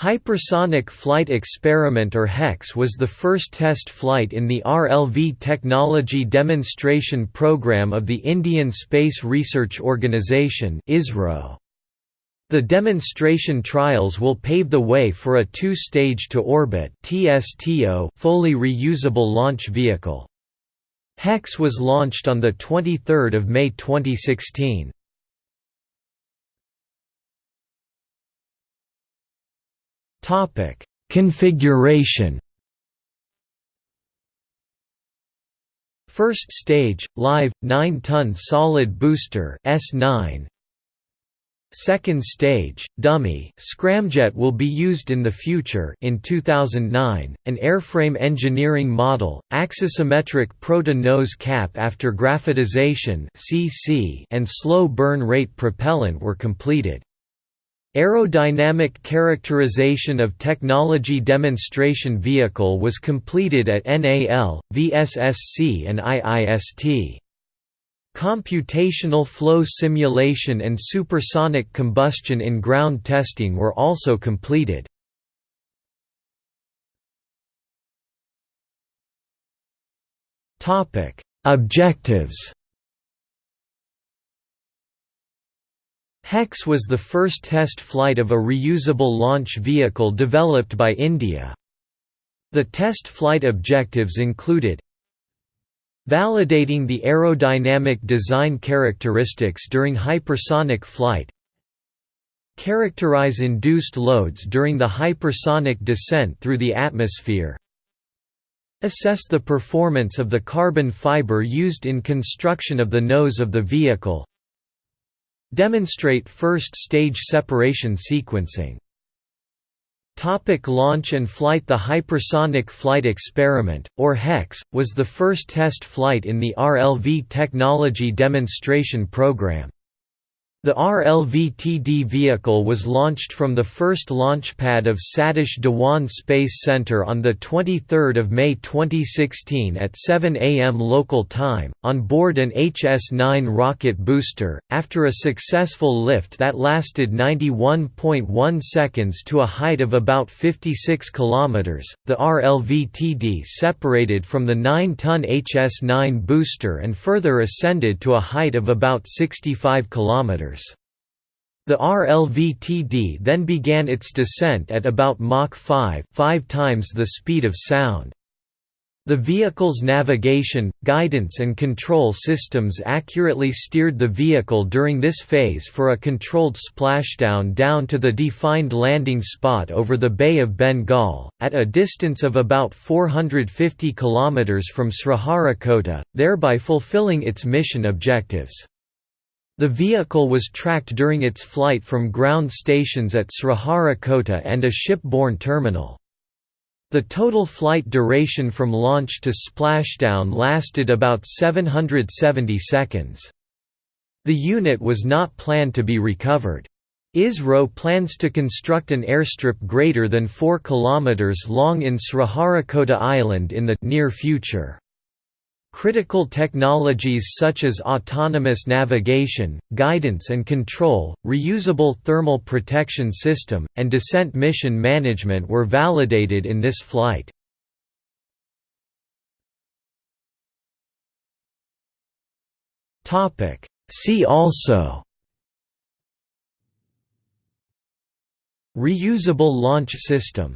Hypersonic Flight Experiment or HEX was the first test flight in the RLV Technology Demonstration Program of the Indian Space Research Organisation The demonstration trials will pave the way for a two-stage to orbit fully reusable launch vehicle. HEX was launched on 23 May 2016. Topic: Configuration. First stage, live 9-ton solid booster S9. Second stage, dummy scramjet will be used in the future in 2009, an airframe engineering model, axisymmetric proto-nose cap after graphitization and slow burn rate propellant were completed. Aerodynamic characterization of technology demonstration vehicle was completed at NAL, VSSC and IIST. Computational flow simulation and supersonic combustion in ground testing were also completed. Objectives HEX was the first test flight of a reusable launch vehicle developed by India. The test flight objectives included Validating the aerodynamic design characteristics during hypersonic flight Characterize induced loads during the hypersonic descent through the atmosphere Assess the performance of the carbon fiber used in construction of the nose of the vehicle Demonstrate first-stage separation sequencing Topic launch and flight The Hypersonic Flight Experiment, or HEX, was the first test flight in the RLV Technology Demonstration Program. The RLV-TD vehicle was launched from the first launch pad of Satish Dhawan Space Center on 23 May 2016 at 7 am local time, on board an HS-9 rocket booster, after a successful lift that lasted 91.1 seconds to a height of about 56 km. The RLV-TD separated from the 9-ton HS-9 booster and further ascended to a height of about 65 km. The RLV-TD then began its descent at about Mach 5 five times the speed of sound. The vehicle's navigation, guidance and control systems accurately steered the vehicle during this phase for a controlled splashdown down to the defined landing spot over the Bay of Bengal, at a distance of about 450 km from Sriharikota, thereby fulfilling its mission objectives. The vehicle was tracked during its flight from ground stations at Sriharikota and a shipborne terminal. The total flight duration from launch to splashdown lasted about 770 seconds. The unit was not planned to be recovered. ISRO plans to construct an airstrip greater than 4 km long in Sriharikota Island in the near future. Critical technologies such as autonomous navigation, guidance and control, reusable thermal protection system, and descent mission management were validated in this flight. See also Reusable launch system